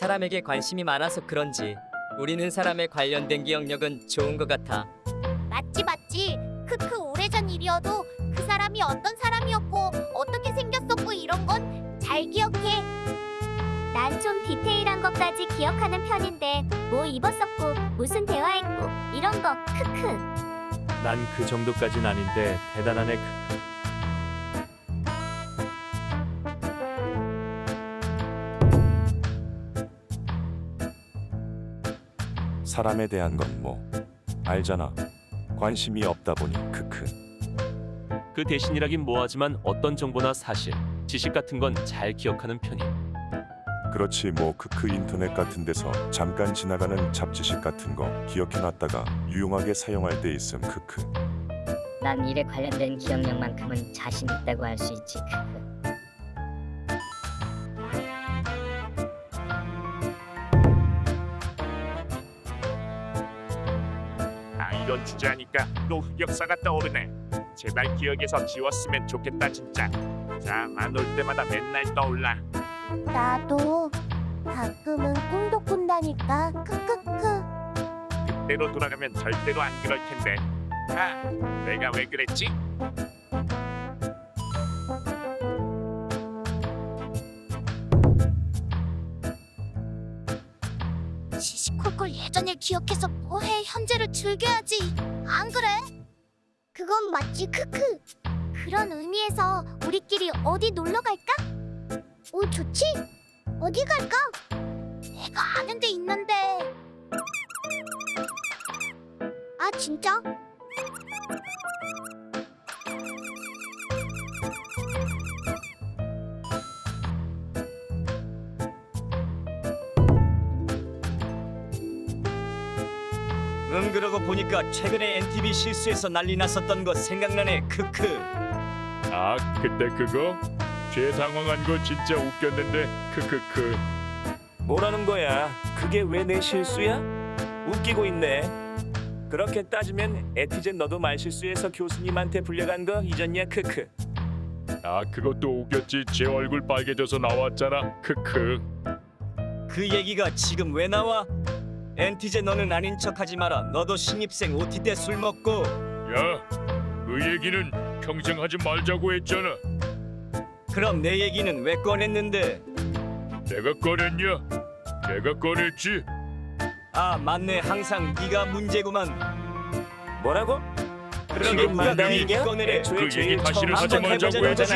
사람에게 관심이 많아서 그런지 우리는 사람에 관련된 기억력은 좋은 것 같아. 맞지 맞지. 크크 오래전 일이어도 그 사람이 어떤 사람이었고 어떻게 생겼었고 이런 건 잘 기억해. 난 좀 디테일한 것까지 기억하는 편인데 뭐 입었었고 무슨 대화했고 이런 거 크크. 난 그 정도까진 아닌데 대단하네. 사람에 대한 건 뭐 알잖아. 관심이 없다 보니 크크. 그 대신이라긴 뭐하지만 어떤 정보나 사실, 지식 같은 건 잘 기억하는 편이. 그렇지 뭐 크크 인터넷 같은 데서 잠깐 지나가는 잡지식 같은 거 기억해놨다가 유용하게 사용할 때 있음 크크. 난 일에 관련된 기억력만큼은 자신 있다고 할 수 있지. 크크. 이런 주제하니까 또 흑역사가 떠오르네. 제발 기억에서 지웠으면 좋겠다 진짜. 자안 올 때마다 맨날 떠올라. 나도 가끔은 꿈도 꾼다니까. 크크크. 그때로 돌아가면 절대로 안 그럴 텐데. 아 내가 왜 그랬지? 시시콜콜 예전을 기억해서 뭐해 현재를 즐겨야지 안 그래? 그건 맞지 크크 그런 의미에서 우리끼리 어디 놀러 갈까? 오 좋지 어디 갈까? 내가 아는 데 있는데 아 진짜? 응 그러고 보니까 최근에 NTV 실수에서 난리 났었던 거 생각나네 크크 아 그때 그거? 죄 당황한 거 진짜 웃겼는데 크크크 뭐라는 거야? 그게 왜 내 실수야? 웃기고 있네. 그렇게 따지면 에티젠 너도 말실수해서 교수님한테 불려간 거 잊었냐? 크크. 아 그것도 웃겼지 제 얼굴 빨개져서 나왔잖아 크크 그 얘기가 지금 왜 나와? 엔티제 너는 아닌 척하지 마라. 너도 신입생 OT 때 술 먹고. 야 그 얘기는 평생 하지 말자고 했잖아. 그럼 내 얘기는 왜 꺼냈는데? 내가 꺼냈냐? 내가 꺼냈지. 아 맞네. 항상 네가 문제구만. 뭐라고? 그러게 지금 내 분명히 얘기 꺼내래? 그 얘기 다시는 하지 말자고 거지.